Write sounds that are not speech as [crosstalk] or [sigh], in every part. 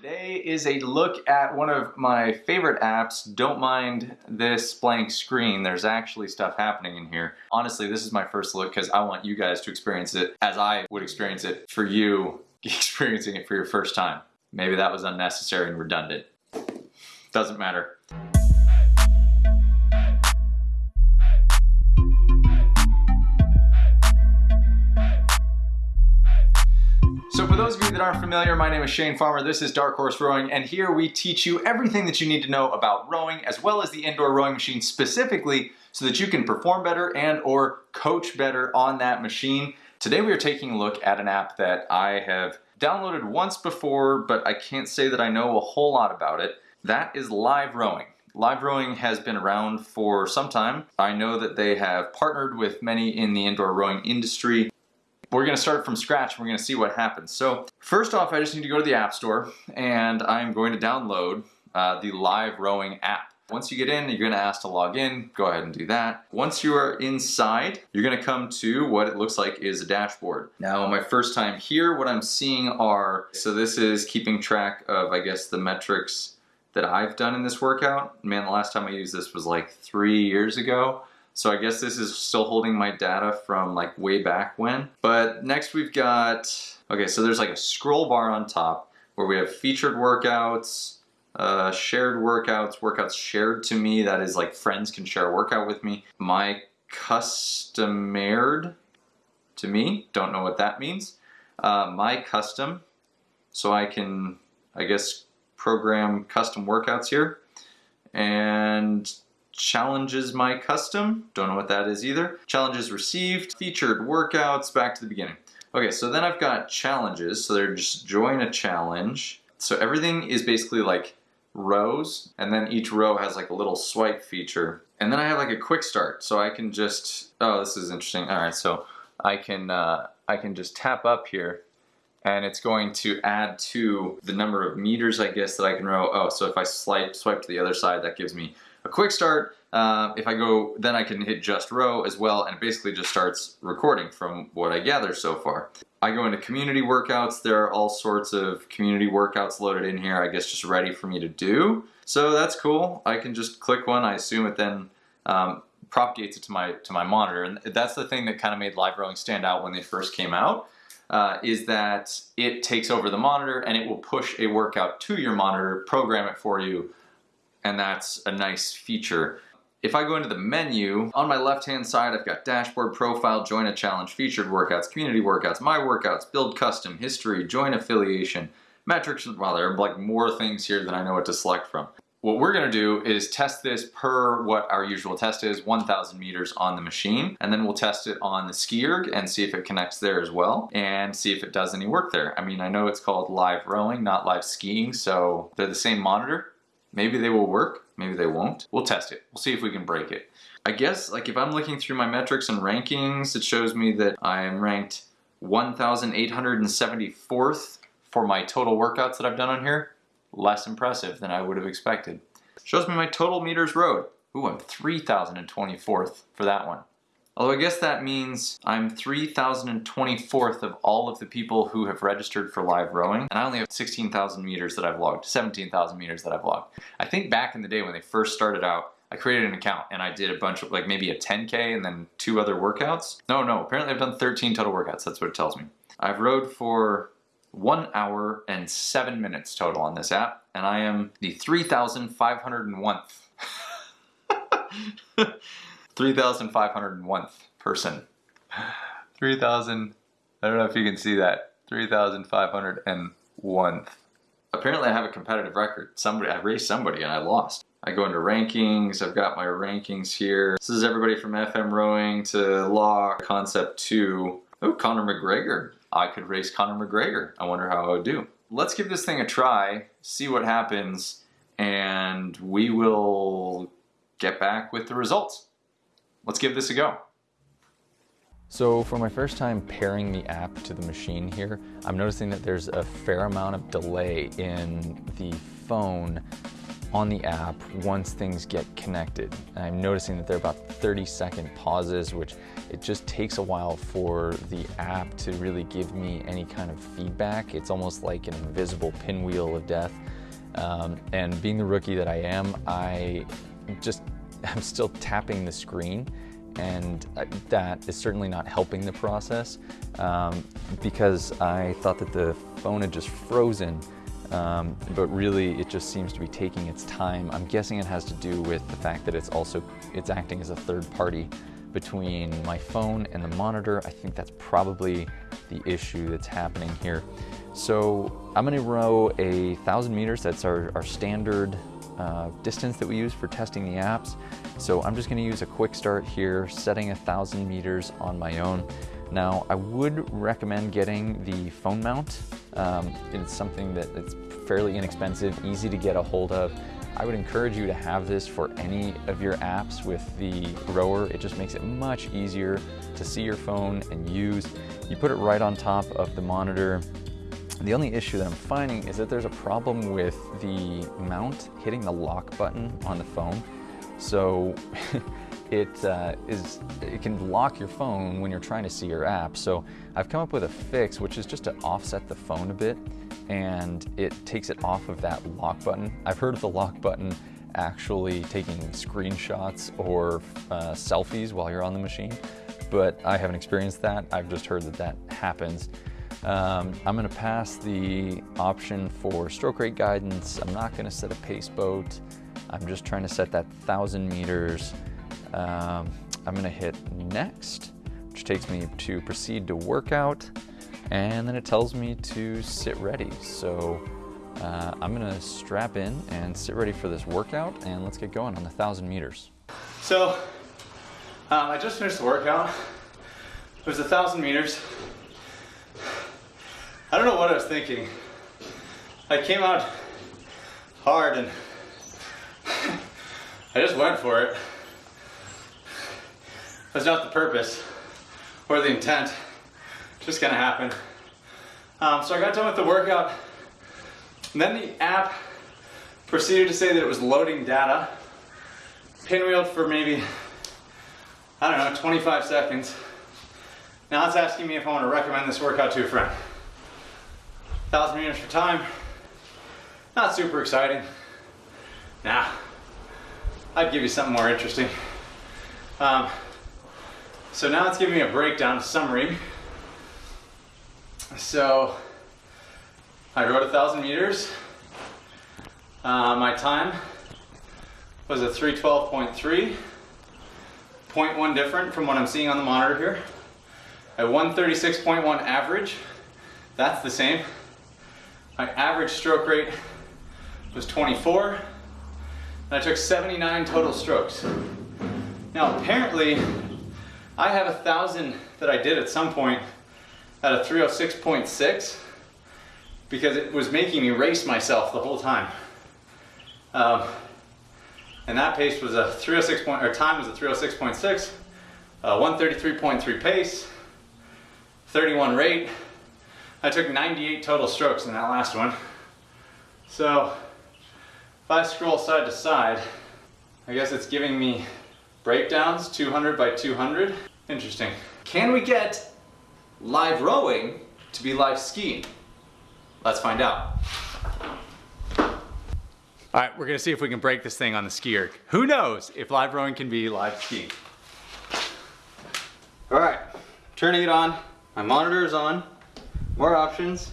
Today is a look at one of my favorite apps. Don't mind this blank screen. There's actually stuff happening in here. Honestly, this is my first look because I want you guys to experience it as I would experience it for you [laughs] experiencing it for your first time. Maybe that was unnecessary and redundant. Doesn't matter. Those of you that aren't familiar, my name is Shane Farmer, this is Dark Horse Rowing, and here we teach you everything that you need to know about rowing, as well as the indoor rowing machine specifically, so that you can perform better and or coach better on that machine. Today we are taking a look at an app that I have downloaded once before, but I can't say that I know a whole lot about it. That is Live Rowing. Live Rowing has been around for some time. I know that they have partnered with many in the indoor rowing industry we're gonna start from scratch and we're gonna see what happens. So first off, I just need to go to the App Store and I'm going to download uh, the Live Rowing app. Once you get in, you're gonna ask to log in. Go ahead and do that. Once you are inside, you're gonna come to what it looks like is a dashboard. Now, my first time here, what I'm seeing are, so this is keeping track of, I guess, the metrics that I've done in this workout. Man, the last time I used this was like three years ago. So I guess this is still holding my data from like way back when. But next we've got, okay, so there's like a scroll bar on top where we have featured workouts, uh, shared workouts, workouts shared to me, that is like friends can share a workout with me. My customered to me, don't know what that means. Uh, my custom, so I can, I guess, program custom workouts here. And challenges my custom. Don't know what that is either. Challenges received, featured workouts, back to the beginning. Okay, so then I've got challenges. So they're just join a challenge. So everything is basically like rows and then each row has like a little swipe feature. And then I have like a quick start. So I can just, oh, this is interesting. All right, so I can, uh, I can just tap up here and it's going to add to the number of meters, I guess, that I can row. Oh, so if I swipe, swipe to the other side, that gives me a quick start. Uh, if I go, then I can hit just row as well, and it basically just starts recording from what I gather so far. I go into community workouts. There are all sorts of community workouts loaded in here, I guess just ready for me to do. So that's cool. I can just click one. I assume it then um, propagates it to my, to my monitor. And that's the thing that kind of made live rowing stand out when they first came out. Uh, is that it takes over the monitor and it will push a workout to your monitor, program it for you, and that's a nice feature. If I go into the menu, on my left-hand side, I've got dashboard, profile, join a challenge, featured workouts, community workouts, my workouts, build custom, history, join affiliation, metrics, well, there are like more things here than I know what to select from. What we're gonna do is test this per what our usual test is, 1,000 meters on the machine, and then we'll test it on the SkiErg and see if it connects there as well, and see if it does any work there. I mean, I know it's called live rowing, not live skiing, so they're the same monitor, Maybe they will work, maybe they won't. We'll test it. We'll see if we can break it. I guess like if I'm looking through my metrics and rankings, it shows me that I am ranked 1,874th for my total workouts that I've done on here. Less impressive than I would have expected. Shows me my total meters rowed. Ooh, I'm 3,024th for that one. Although I guess that means I'm 3,024th of all of the people who have registered for live rowing, and I only have 16,000 meters that I've logged, 17,000 meters that I've logged. I think back in the day when they first started out, I created an account and I did a bunch of, like maybe a 10K and then two other workouts. No, no, apparently I've done 13 total workouts, that's what it tells me. I've rowed for one hour and seven minutes total on this app, and I am the 3,501th. [laughs] 3,501th person. 3,000, I don't know if you can see that. 3,501th. Apparently I have a competitive record. Somebody, I raced somebody and I lost. I go into rankings, I've got my rankings here. This is everybody from FM rowing to law, concept two. Oh, Conor McGregor. I could race Conor McGregor. I wonder how I would do. Let's give this thing a try, see what happens, and we will get back with the results. Let's give this a go. So for my first time pairing the app to the machine here, I'm noticing that there's a fair amount of delay in the phone on the app once things get connected. I'm noticing that there are about 30 second pauses, which it just takes a while for the app to really give me any kind of feedback. It's almost like an invisible pinwheel of death. Um, and being the rookie that I am, I just [laughs] I'm still tapping the screen and that is certainly not helping the process um, because I thought that the phone had just frozen um, but really it just seems to be taking its time. I'm guessing it has to do with the fact that it's also, it's acting as a third party between my phone and the monitor. I think that's probably the issue that's happening here. So I'm gonna row a thousand meters, that's our, our standard uh, distance that we use for testing the apps. So I'm just gonna use a quick start here, setting a thousand meters on my own. Now, I would recommend getting the phone mount. Um, it's something that it's fairly inexpensive, easy to get a hold of. I would encourage you to have this for any of your apps with the rower. It just makes it much easier to see your phone and use. You put it right on top of the monitor. The only issue that I'm finding is that there's a problem with the mount hitting the lock button on the phone. So [laughs] it uh, is it can lock your phone when you're trying to see your app. So I've come up with a fix, which is just to offset the phone a bit, and it takes it off of that lock button. I've heard of the lock button actually taking screenshots or uh, selfies while you're on the machine, but I haven't experienced that. I've just heard that that happens. Um, I'm gonna pass the option for stroke rate guidance. I'm not gonna set a pace boat. I'm just trying to set that thousand meters. Um, I'm gonna hit next, which takes me to proceed to workout, and then it tells me to sit ready. So uh, I'm gonna strap in and sit ready for this workout, and let's get going on the thousand meters. So um, I just finished the workout. It was a thousand meters. I don't know what I was thinking. I came out hard and [laughs] I just went for it. That's not the purpose or the intent. Just gonna happen. Um, so I got done with the workout. And then the app proceeded to say that it was loading data. Pinwheeled for maybe, I don't know, 25 seconds. Now it's asking me if I want to recommend this workout to a friend. 1,000 meters for time. Not super exciting. Nah, I'd give you something more interesting. Um, so now it's giving me a breakdown, summary. So I rode a thousand meters. Uh, my time was a 312.3, 0.1 different from what I'm seeing on the monitor here. A 136.1 average, that's the same. My average stroke rate was 24, and I took 79 total strokes. Now apparently, I have a thousand that I did at some point at a 306.6 because it was making me race myself the whole time. Um, and that pace was a 306 point, or time was a 306.6, uh, 133.3 pace, 31 rate. I took 98 total strokes in that last one. So if I scroll side to side, I guess it's giving me breakdowns, 200 by 200. Interesting. Can we get live rowing to be live skiing? Let's find out. All right, we're gonna see if we can break this thing on the ski erg. Who knows if live rowing can be live skiing? All right, turning it on. My monitor is on. More options.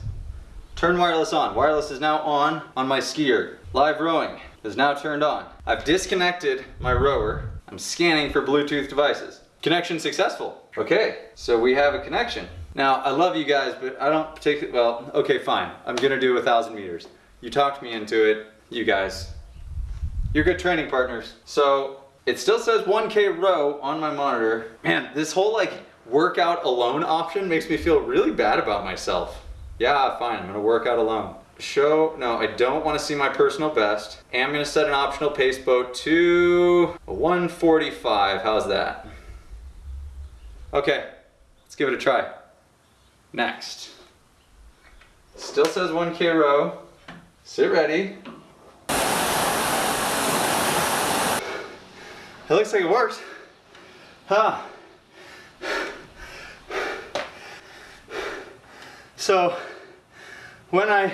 Turn wireless on. Wireless is now on on my SkiErg. Live rowing is now turned on. I've disconnected my rower. I'm scanning for Bluetooth devices. Connection successful. Okay, so we have a connection. Now, I love you guys, but I don't particularly, well, okay, fine. I'm gonna do a thousand meters. You talked me into it, you guys. You're good training partners. So, it still says 1K row on my monitor. Man, this whole like workout alone option makes me feel really bad about myself. Yeah, fine, I'm gonna work out alone. Show, no, I don't wanna see my personal best. And I'm gonna set an optional pace boat to 145, how's that? Okay, let's give it a try. Next. Still says 1K row. Sit ready. It looks like it works. Huh. So when I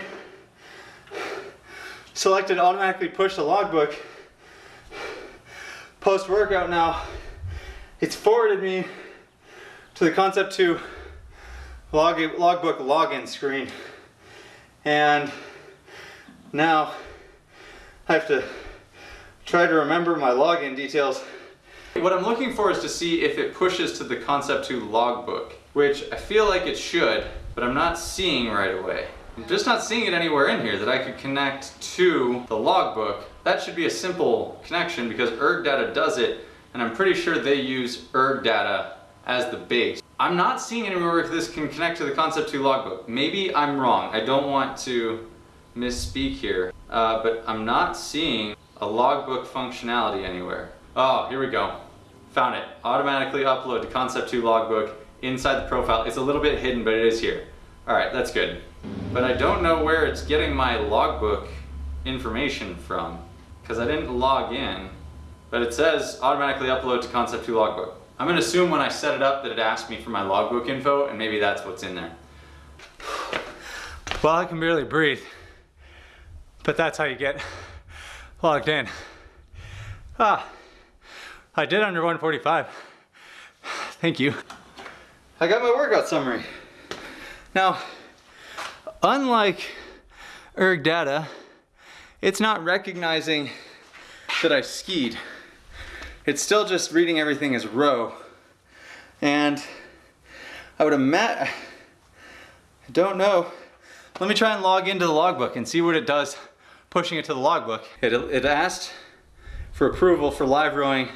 selected automatically push the logbook post workout now, it's forwarded me to the Concept 2 log logbook login screen. And now I have to try to remember my login details. What I'm looking for is to see if it pushes to the Concept 2 logbook, which I feel like it should, but I'm not seeing right away. I'm just not seeing it anywhere in here that I could connect to the logbook. That should be a simple connection because ErgData does it, and I'm pretty sure they use ErgData as the base. I'm not seeing anywhere where this can connect to the Concept 2 logbook. Maybe I'm wrong. I don't want to misspeak here, uh, but I'm not seeing a logbook functionality anywhere. Oh, here we go. Found it. Automatically upload to Concept 2 logbook inside the profile. It's a little bit hidden, but it is here. All right, that's good. But I don't know where it's getting my logbook information from because I didn't log in, but it says automatically upload to Concept 2 logbook. I'm gonna assume when I set it up that it asked me for my logbook info and maybe that's what's in there. Well, I can barely breathe, but that's how you get logged in. Ah, I did under 145. Thank you. I got my workout summary. Now, unlike ErgData, it's not recognizing that I skied. It's still just reading everything as row. And I would imagine, I don't know. Let me try and log into the logbook and see what it does pushing it to the logbook. It, it asked for approval for live rowing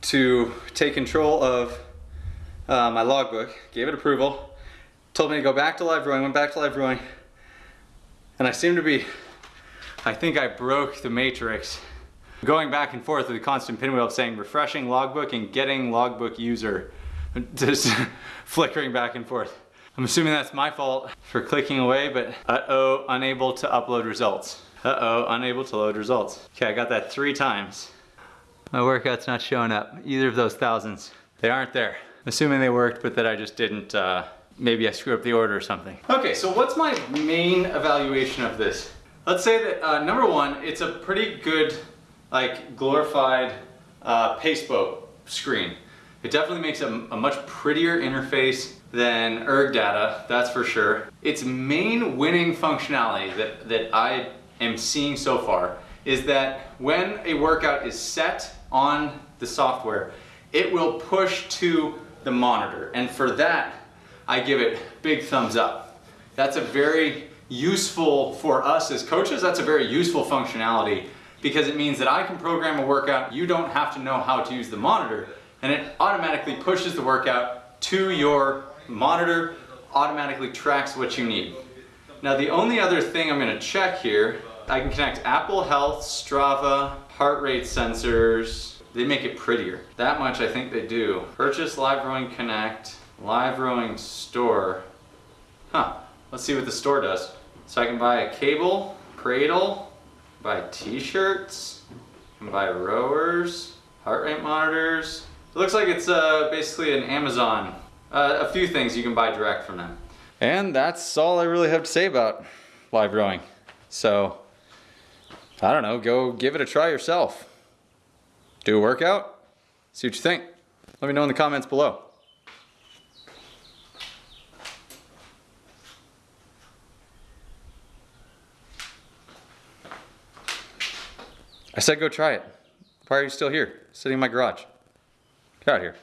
to take control of uh, my logbook, gave it approval, told me to go back to live rowing, went back to live rowing, and I seem to be, I think I broke the matrix. Going back and forth with a constant pinwheel of saying refreshing logbook and getting logbook user, [laughs] just [laughs] flickering back and forth. I'm assuming that's my fault for clicking away, but uh-oh, unable to upload results. Uh-oh, unable to load results. Okay, I got that three times. My workout's not showing up, either of those thousands. They aren't there. Assuming they worked, but that I just didn't, uh, maybe I screwed up the order or something. Okay, so what's my main evaluation of this? Let's say that, uh, number one, it's a pretty good, like, glorified uh, Paceboat screen. It definitely makes a, a much prettier interface than ErgData, that's for sure. Its main winning functionality that, that I am seeing so far is that when a workout is set on the software, it will push to the monitor. And for that, I give it big thumbs up. That's a very useful, for us as coaches, that's a very useful functionality because it means that I can program a workout, you don't have to know how to use the monitor, and it automatically pushes the workout to your monitor, automatically tracks what you need. Now the only other thing I'm gonna check here, I can connect Apple Health, Strava, heart rate sensors. They make it prettier. That much I think they do. Purchase Live Rowing Connect, Live Rowing Store. Huh, let's see what the store does. So I can buy a cable, cradle, buy t-shirts, can buy rowers, heart rate monitors. It looks like it's uh, basically an Amazon. Uh, a few things you can buy direct from them. And that's all I really have to say about live rowing. So, I don't know, go give it a try yourself. Do a workout, see what you think. Let me know in the comments below. I said go try it. Why are you still here, sitting in my garage? Get out of here.